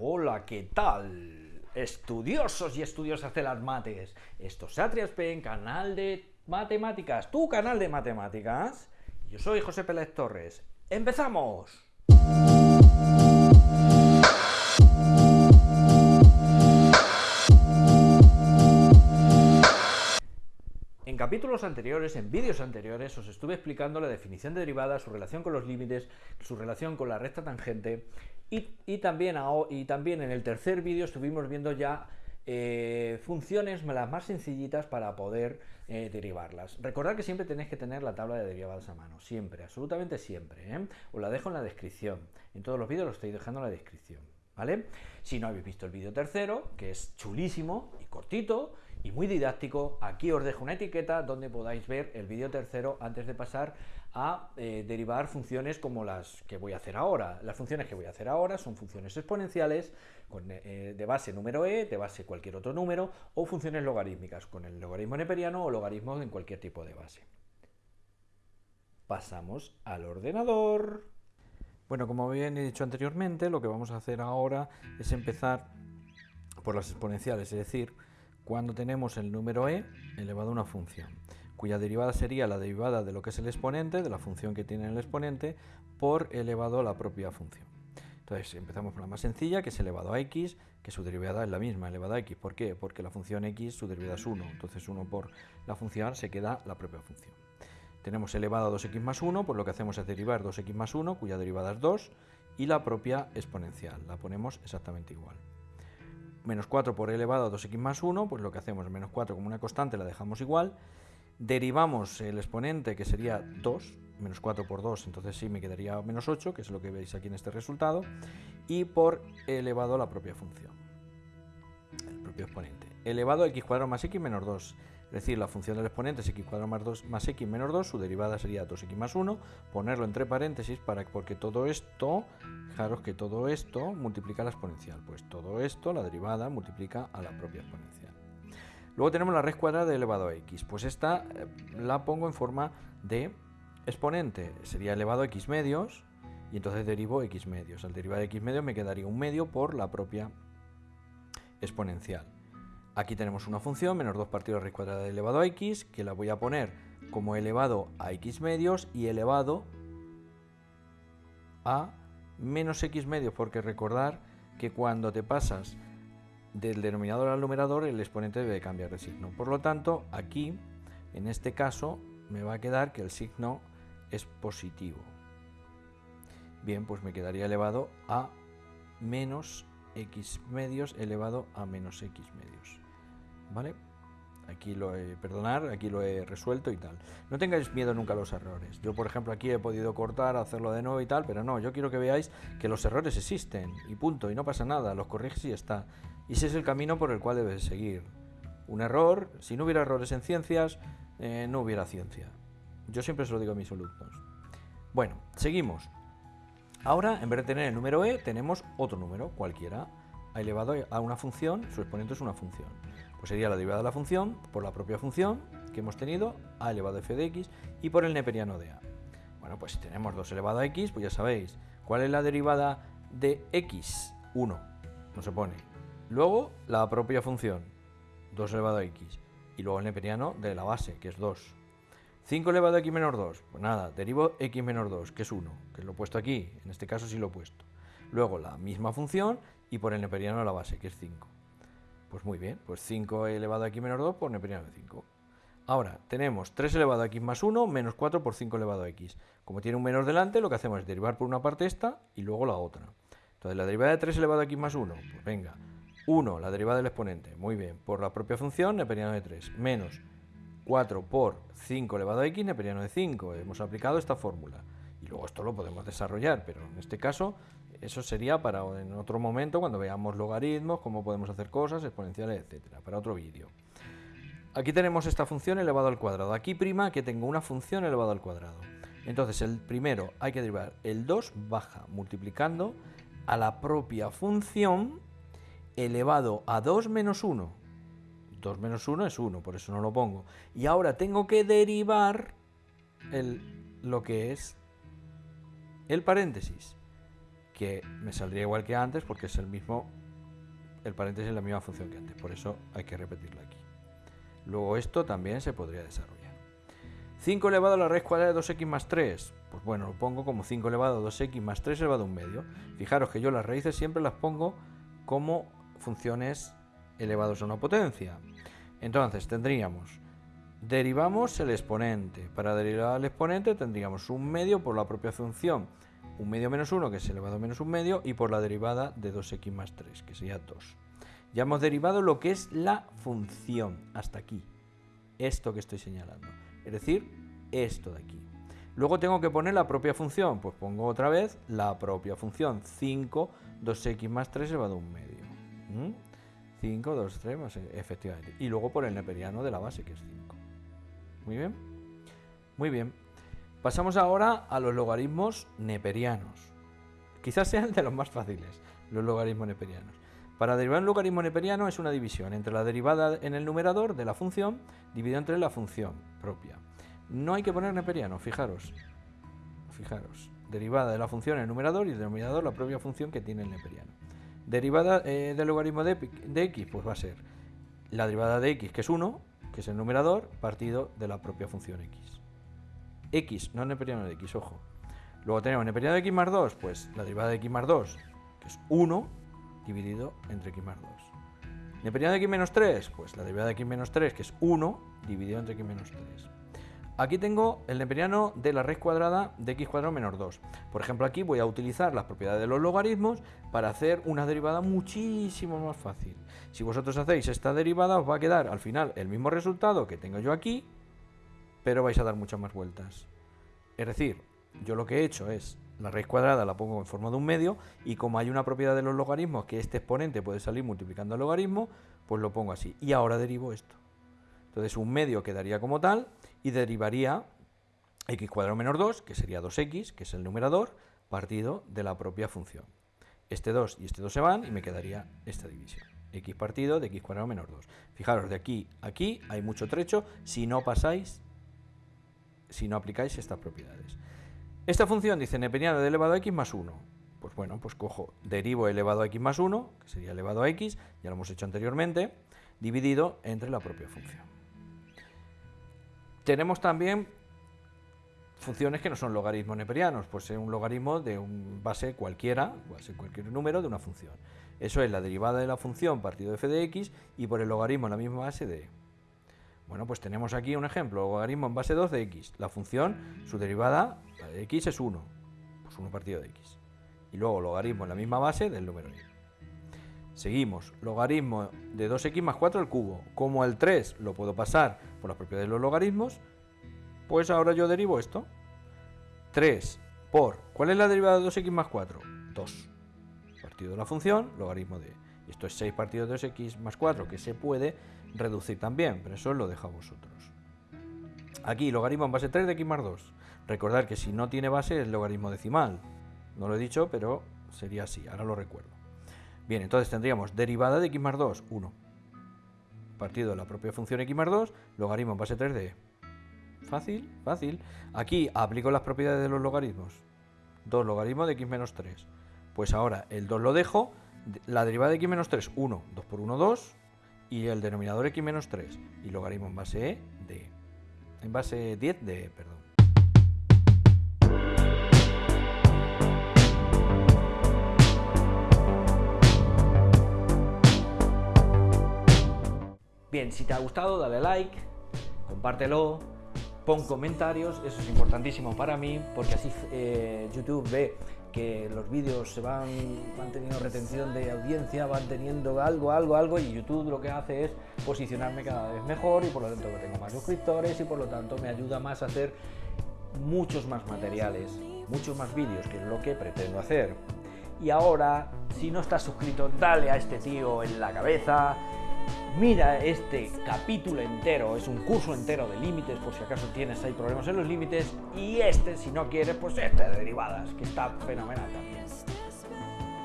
Hola, ¿qué tal? Estudiosos y estudiosas de las mates. Esto es Atriaspen, canal de matemáticas, tu canal de matemáticas. Yo soy José Pérez Torres. ¡Empezamos! Capítulos anteriores, en vídeos anteriores, os estuve explicando la definición de derivadas, su relación con los límites, su relación con la recta tangente y, también, y también en el tercer vídeo estuvimos viendo ya eh, funciones las más sencillitas para poder eh, derivarlas. Recordad que siempre tenéis que tener la tabla de derivadas a mano, siempre, absolutamente siempre. ¿eh? Os la dejo en la descripción. En todos los vídeos lo estoy dejando en la descripción. ¿Vale? Si no habéis visto el vídeo tercero, que es chulísimo y cortito, y muy didáctico. Aquí os dejo una etiqueta donde podáis ver el vídeo tercero antes de pasar a eh, derivar funciones como las que voy a hacer ahora. Las funciones que voy a hacer ahora son funciones exponenciales eh, de base número e, de base cualquier otro número, o funciones logarítmicas con el logaritmo neperiano o logaritmo en cualquier tipo de base. Pasamos al ordenador. Bueno, como bien he dicho anteriormente, lo que vamos a hacer ahora es empezar por las exponenciales, es decir, cuando tenemos el número e elevado a una función, cuya derivada sería la derivada de lo que es el exponente, de la función que tiene el exponente, por elevado a la propia función. Entonces empezamos por la más sencilla, que es elevado a x, que su derivada es la misma, elevada a x. ¿Por qué? Porque la función x, su derivada es 1. Entonces 1 por la función se queda la propia función. Tenemos elevado a 2x más 1, pues lo que hacemos es derivar 2x más 1, cuya derivada es 2, y la propia exponencial. La ponemos exactamente igual menos 4 por elevado a 2x más 1, pues lo que hacemos es menos 4 como una constante, la dejamos igual, derivamos el exponente que sería 2, menos 4 por 2, entonces sí me quedaría menos 8, que es lo que veis aquí en este resultado, y por elevado a la propia función, el propio exponente. Elevado a x cuadrado más x menos 2, es decir, la función del exponente es x cuadrado más, 2, más x menos 2, su derivada sería 2x más 1, ponerlo entre paréntesis para, porque todo esto, fijaros que todo esto multiplica la exponencial, pues todo esto, la derivada, multiplica a la propia exponencial. Luego tenemos la raíz cuadrada de elevado a x, pues esta eh, la pongo en forma de exponente, sería elevado a x medios, y entonces derivo x medios. Al derivar x medios me quedaría un medio por la propia exponencial. Aquí tenemos una función, menos 2 partido de raíz cuadrada elevado a x, que la voy a poner como elevado a x medios y elevado a menos x medios, porque recordar que cuando te pasas del denominador al numerador, el exponente debe cambiar de signo. Por lo tanto, aquí, en este caso, me va a quedar que el signo es positivo. Bien, pues me quedaría elevado a menos x medios elevado a menos x medios. ¿Vale? Aquí lo he, perdonar, aquí lo he resuelto y tal. No tengáis miedo nunca a los errores. Yo, por ejemplo, aquí he podido cortar, hacerlo de nuevo y tal, pero no, yo quiero que veáis que los errores existen y punto, y no pasa nada, los corriges y está. Y ese es el camino por el cual debes seguir. Un error, si no hubiera errores en ciencias, eh, no hubiera ciencia. Yo siempre se lo digo a mis alumnos. Bueno, seguimos. Ahora, en vez de tener el número e, tenemos otro número, cualquiera, elevado a una función, su exponente es una función. Pues sería la derivada de la función por la propia función que hemos tenido, a elevado a f de x, y por el neperiano de a. Bueno, pues si tenemos 2 elevado a x, pues ya sabéis, ¿cuál es la derivada de x? 1, no se pone. Luego, la propia función, 2 elevado a x, y luego el neperiano de la base, que es 2. 5 elevado a x menos 2, pues nada, derivo x menos 2, que es 1, que lo he puesto aquí, en este caso sí lo he puesto. Luego la misma función y por el neperiano de la base, que es 5. Pues muy bien, pues 5 elevado a x menos 2 por neperiano de 5. Ahora, tenemos 3 elevado a x más 1 menos 4 por 5 elevado a x. Como tiene un menos delante, lo que hacemos es derivar por una parte esta y luego la otra. Entonces, la derivada de 3 elevado a x más 1, pues venga, 1, la derivada del exponente, muy bien, por la propia función, neperiano de 3, menos 4 por 5 elevado a x, neperiano de 5. Hemos aplicado esta fórmula. Y luego esto lo podemos desarrollar, pero en este caso eso sería para en otro momento, cuando veamos logaritmos, cómo podemos hacer cosas, exponenciales, etcétera, para otro vídeo. Aquí tenemos esta función elevado al cuadrado. Aquí prima que tengo una función elevado al cuadrado. Entonces, el primero hay que derivar el 2 baja multiplicando a la propia función elevado a 2 menos 1. 2 menos 1 es 1, por eso no lo pongo. Y ahora tengo que derivar el, lo que es el paréntesis que me saldría igual que antes porque es el mismo, el paréntesis es la misma función que antes, por eso hay que repetirlo aquí. Luego esto también se podría desarrollar. 5 elevado a la raíz cuadrada de 2x más 3. Pues bueno, lo pongo como 5 elevado a 2x más 3 elevado a un medio. Fijaros que yo las raíces siempre las pongo como funciones elevados a una potencia. Entonces tendríamos, derivamos el exponente. Para derivar el exponente tendríamos un medio por la propia función, un medio menos 1 que es elevado a menos un medio y por la derivada de 2x más 3 que sería 2. Ya hemos derivado lo que es la función hasta aquí, esto que estoy señalando es decir, esto de aquí. Luego tengo que poner la propia función, pues pongo otra vez la propia función, 5, 2x más 3 elevado a un medio. 5, 2, 3, más, efectivamente. Y luego por el neperiano de la base, que es 5. Muy bien. Muy bien. Pasamos ahora a los logaritmos neperianos. Quizás sean de los más fáciles, los logaritmos neperianos. Para derivar un logaritmo neperiano es una división entre la derivada en el numerador de la función dividido entre la función propia. No hay que poner neperiano, fijaros. Fijaros. Derivada de la función en el numerador y del denominador la propia función que tiene el neperiano. Derivada eh, del logaritmo de, de, x, pues va a ser la derivada de x, que es 1, que es el numerador, partido de la propia función x. x, no neperiano de x, ojo. Luego tenemos neperiano de x más 2, pues la derivada de x más 2, que es 1, dividido entre x más 2. Neperiano de x menos 3, pues la derivada de x menos 3, que es 1, dividido entre x menos 3. Aquí tengo el neperiano de la raíz cuadrada de x cuadrado menos 2. Por ejemplo, aquí voy a utilizar las propiedades de los logaritmos para hacer una derivada muchísimo más fácil. Si vosotros hacéis esta derivada, os va a quedar al final el mismo resultado que tengo yo aquí, pero vais a dar muchas más vueltas. Es decir, yo lo que he hecho es la raíz cuadrada la pongo en forma de un medio y como hay una propiedad de los logaritmos que este exponente puede salir multiplicando el logaritmo, pues lo pongo así. Y ahora derivo esto. Entonces un medio quedaría como tal y derivaría x cuadrado menos 2, que sería 2x, que es el numerador, partido de la propia función. Este 2 y este 2 se van y me quedaría esta división. x partido de x cuadrado menos 2. Fijaros, de aquí a aquí hay mucho trecho si no pasáis, si no aplicáis estas propiedades. Esta función dice neperiano de elevado a x más 1. Pues bueno, pues cojo, derivo elevado a x más 1, que sería elevado a x, ya lo hemos hecho anteriormente, dividido entre la propia función. Tenemos también funciones que no son logaritmos neperianos, pues es un logaritmo de un base cualquiera, base cualquier número de una función. Eso es la derivada de la función partido de f de x y por el logaritmo la misma base de. Bueno, pues tenemos aquí un ejemplo, logaritmo en base 2 de x. La función, su derivada, de x es 1, pues 1 partido de x. Y luego logaritmo en la misma base del número y. Seguimos, logaritmo de 2x más 4 al cubo. Como el 3 lo puedo pasar por las propiedades de los logaritmos, pues ahora yo derivo esto. 3 por, ¿cuál es la derivada de 2x más 4? 2. Partido de la función, logaritmo de... Esto es 6 partido de 2x más 4, que se puede reducir también, pero eso lo dejo a vosotros. Aquí, logaritmo en base 3 de x más 2. Recordad que si no tiene base es logaritmo decimal. No lo he dicho, pero sería así, ahora lo recuerdo. Bien, entonces tendríamos derivada de x más 2, 1. Partido de la propia función x más 2, logaritmo en base 3 de e. Fácil, fácil. Aquí aplico las propiedades de los logaritmos. 2 logaritmo de x menos 3. Pues ahora el 2 lo dejo. La derivada de x menos 3, 1. 2 por 1, 2 y el denominador x menos 3 y logaritmo en base e de en base 10 de e, perdón. Bien, si te ha gustado dale like, compártelo, pon comentarios, eso es importantísimo para mí porque así eh, YouTube ve que los vídeos se van, van teniendo retención de audiencia, van teniendo algo, algo, algo, y YouTube lo que hace es posicionarme cada vez mejor y por lo tanto tengo más suscriptores y por lo tanto me ayuda más a hacer muchos más materiales, muchos más vídeos, que es lo que pretendo hacer. Y ahora, si no estás suscrito, dale a este tío en la cabeza, Mira este capítulo entero, es un curso entero de límites, por si acaso tienes ahí problemas en los límites, y este, si no quieres, pues este de derivadas, que está fenomenal también.